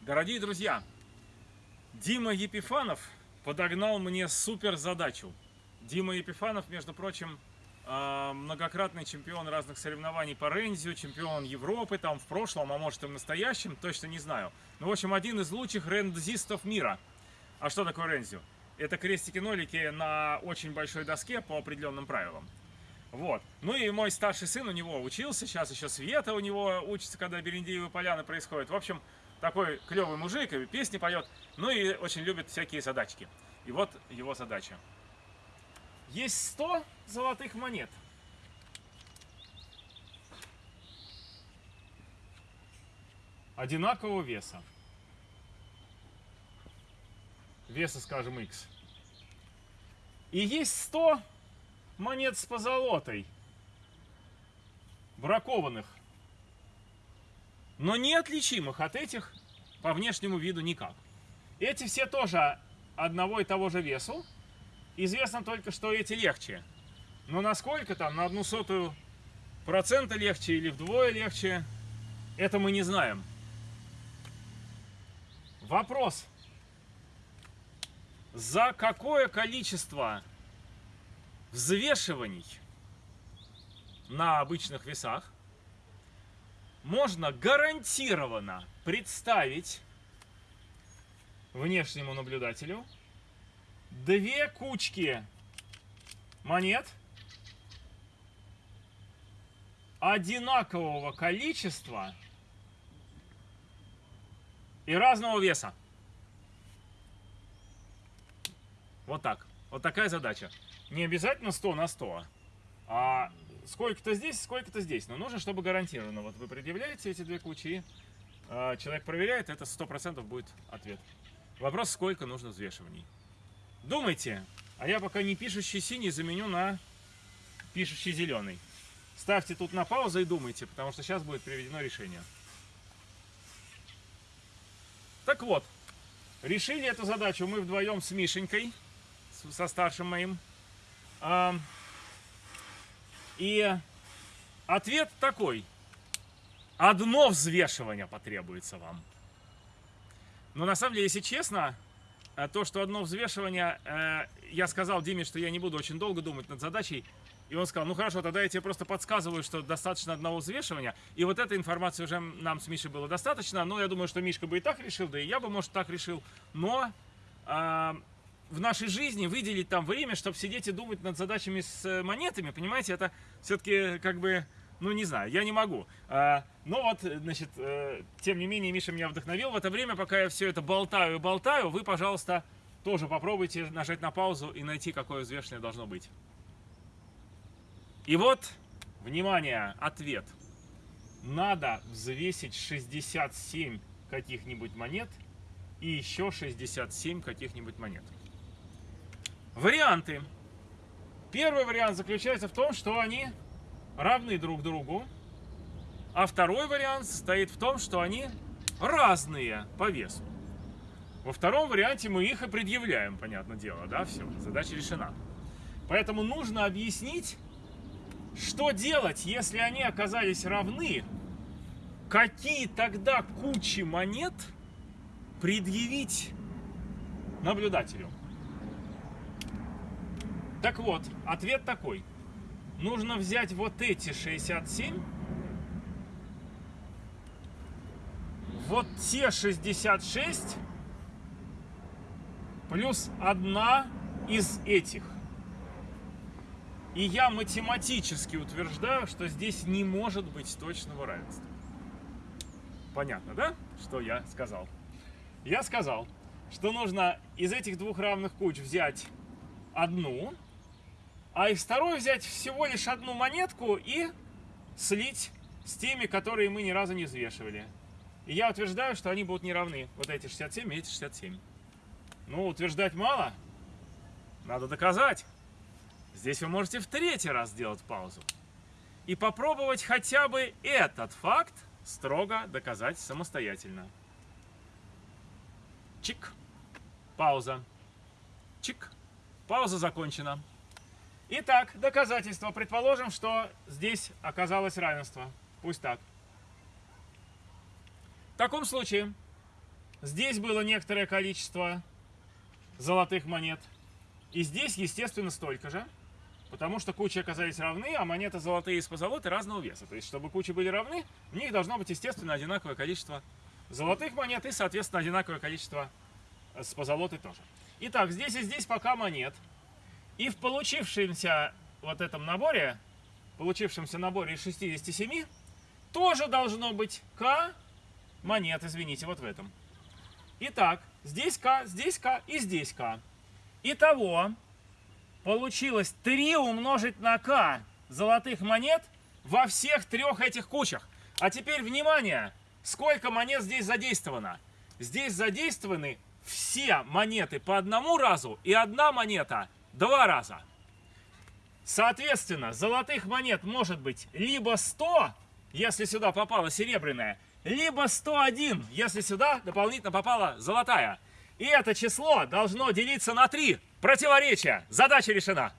Дорогие друзья, Дима Епифанов подогнал мне супер задачу. Дима Епифанов, между прочим, а, многократный чемпион разных соревнований по рензию, чемпион Европы там в прошлом, а может и в настоящем, точно не знаю. Ну, в общем, один из лучших рендзистов мира. А что такое рензию? Это крестики-нолики на очень большой доске по определенным правилам. Вот. Ну и мой старший сын у него учился, сейчас еще Света у него учится, когда Берендеевы поляны происходят. В общем, такой клевый мужик, и песни поет, ну и очень любит всякие задачки. И вот его задача. Есть 100 золотых монет. Одинакового веса. Веса, скажем, x. И есть 100 монет с позолотой. Бракованных но неотличимых от этих по внешнему виду никак. Эти все тоже одного и того же весу. Известно только, что эти легче. Но насколько там, на одну сотую процента легче или вдвое легче, это мы не знаем. Вопрос. За какое количество взвешиваний на обычных весах можно гарантированно представить внешнему наблюдателю две кучки монет одинакового количества и разного веса. Вот так. Вот такая задача. Не обязательно 100 на 100, а сколько-то здесь, сколько-то здесь. Но нужно, чтобы гарантированно. Вот вы предъявляете эти две кучи, э, человек проверяет, это 100% будет ответ. Вопрос, сколько нужно взвешиваний. Думайте, а я пока не пишущий синий заменю на пишущий зеленый. Ставьте тут на паузу и думайте, потому что сейчас будет приведено решение. Так вот, решили эту задачу мы вдвоем с Мишенькой, со старшим моим. И ответ такой. Одно взвешивание потребуется вам. Но на самом деле, если честно, э, то, что одно взвешивание, э, я сказал Диме, что я не буду очень долго думать над задачей, и он сказал, ну хорошо, тогда я тебе просто подсказываю, что достаточно одного взвешивания. И вот этой информации уже нам с Мишей было достаточно. Но я думаю, что Мишка бы и так решил, да и я бы, может, так решил. Но э, в нашей жизни выделить там время, чтобы сидеть и думать над задачами с э, монетами, понимаете, это все-таки как бы, ну не знаю, я не могу. А, но вот, значит, э, тем не менее, Миша меня вдохновил. В это время, пока я все это болтаю и болтаю, вы, пожалуйста, тоже попробуйте нажать на паузу и найти, какое взвешенное должно быть. И вот, внимание, ответ. Надо взвесить 67 каких-нибудь монет и еще 67 каких-нибудь монет. Варианты. Первый вариант заключается в том, что они равны друг другу. А второй вариант состоит в том, что они разные по весу. Во втором варианте мы их и предъявляем, понятное дело, да, все, задача решена. Поэтому нужно объяснить, что делать, если они оказались равны, какие тогда кучи монет предъявить наблюдателю. Так вот, ответ такой. Нужно взять вот эти 67, вот те 66, плюс одна из этих. И я математически утверждаю, что здесь не может быть точного равенства. Понятно, да, что я сказал? Я сказал, что нужно из этих двух равных куч взять одну, а из второй взять всего лишь одну монетку и слить с теми, которые мы ни разу не взвешивали. И я утверждаю, что они будут не равны. Вот эти 67 и эти 67. Ну, утверждать мало. Надо доказать. Здесь вы можете в третий раз сделать паузу. И попробовать хотя бы этот факт строго доказать самостоятельно. Чик. Пауза. Чик. Пауза закончена. Итак, доказательство. Предположим, что здесь оказалось равенство. Пусть так. В таком случае Здесь было некоторое количество золотых монет. И здесь, естественно, столько же. Потому что кучи оказались равны, а монеты золотые из позолоты разного веса. То есть, чтобы кучи были равны, в них должно быть, естественно, одинаковое количество золотых монет и, соответственно, одинаковое количество э, с позолотой тоже. Итак, здесь и здесь пока монет. И в получившемся вот этом наборе, получившемся наборе из 67, тоже должно быть К монет, извините, вот в этом. Итак, здесь К, здесь К и здесь К. Итого, получилось 3 умножить на К золотых монет во всех трех этих кучах. А теперь, внимание, сколько монет здесь задействовано? Здесь задействованы все монеты по одному разу и одна монета два раза. Соответственно, золотых монет может быть либо 100, если сюда попала серебряная, либо 101, если сюда дополнительно попала золотая. И это число должно делиться на 3. Противоречие. Задача решена.